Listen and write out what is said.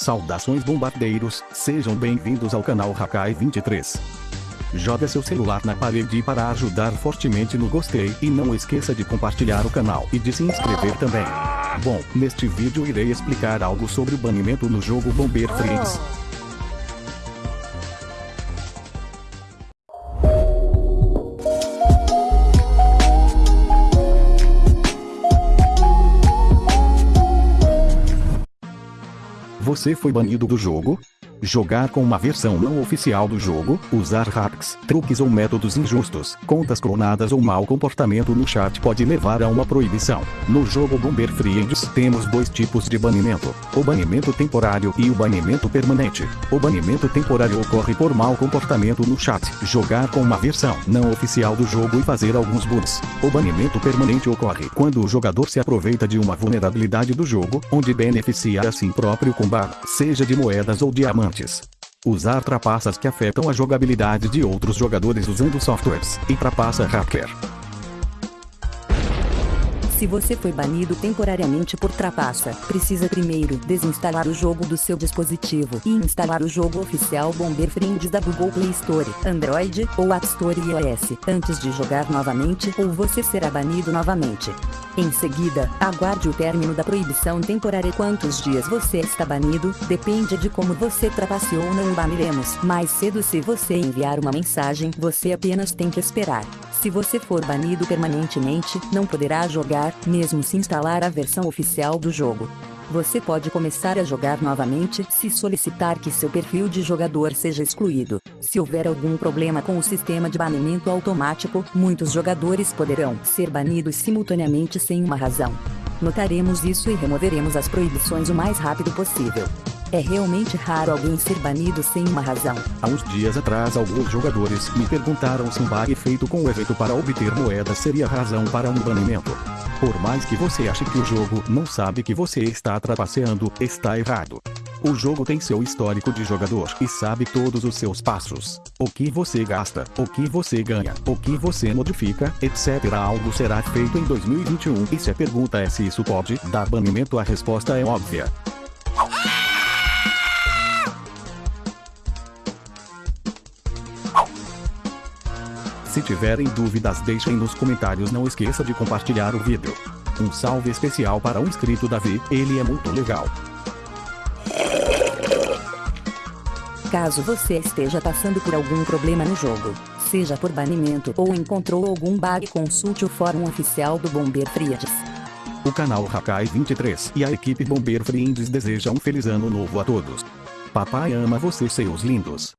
Saudações bombardeiros, sejam bem-vindos ao canal Hakai 23. Joga seu celular na parede para ajudar fortemente no gostei e não esqueça de compartilhar o canal e de se inscrever também. Bom, neste vídeo irei explicar algo sobre o banimento no jogo Bomber Friends. Você foi banido do jogo? Jogar com uma versão não oficial do jogo, usar hacks, truques ou métodos injustos, contas clonadas ou mau comportamento no chat pode levar a uma proibição. No jogo Bomber Friends temos dois tipos de banimento, o banimento temporário e o banimento permanente. O banimento temporário ocorre por mau comportamento no chat, jogar com uma versão não oficial do jogo e fazer alguns bugs. O banimento permanente ocorre quando o jogador se aproveita de uma vulnerabilidade do jogo, onde beneficia a si próprio com bar, seja de moedas ou diamantes Usar trapaças que afetam a jogabilidade de outros jogadores usando softwares e trapaça hacker. Se você foi banido temporariamente por trapaça, precisa primeiro desinstalar o jogo do seu dispositivo e instalar o jogo oficial Bomber Friends da Google Play Store, Android ou App Store iOS, antes de jogar novamente ou você será banido novamente. Em seguida, aguarde o término da proibição temporária. Quantos dias você está banido, depende de como você trapaceou ou não baniremos. Mais cedo se você enviar uma mensagem, você apenas tem que esperar. Se você for banido permanentemente, não poderá jogar, mesmo se instalar a versão oficial do jogo. Você pode começar a jogar novamente se solicitar que seu perfil de jogador seja excluído. Se houver algum problema com o sistema de banimento automático, muitos jogadores poderão ser banidos simultaneamente sem uma razão. Notaremos isso e removeremos as proibições o mais rápido possível. É realmente raro alguém ser banido sem uma razão. Há uns dias atrás alguns jogadores me perguntaram se um bug feito com o evento para obter moedas seria razão para um banimento. Por mais que você ache que o jogo não sabe que você está trapaceando, está errado. O jogo tem seu histórico de jogador e sabe todos os seus passos. O que você gasta, o que você ganha, o que você modifica, etc. Algo será feito em 2021 e se a pergunta é se isso pode dar banimento a resposta é óbvia. Se tiverem dúvidas deixem nos comentários não esqueça de compartilhar o vídeo. Um salve especial para o inscrito Davi, ele é muito legal. Caso você esteja passando por algum problema no jogo, seja por banimento ou encontrou algum bug consulte o fórum oficial do Bomber Friends. O canal Hakai 23 e a equipe Bomber Friends desejam um feliz ano novo a todos. Papai ama vocês seus lindos.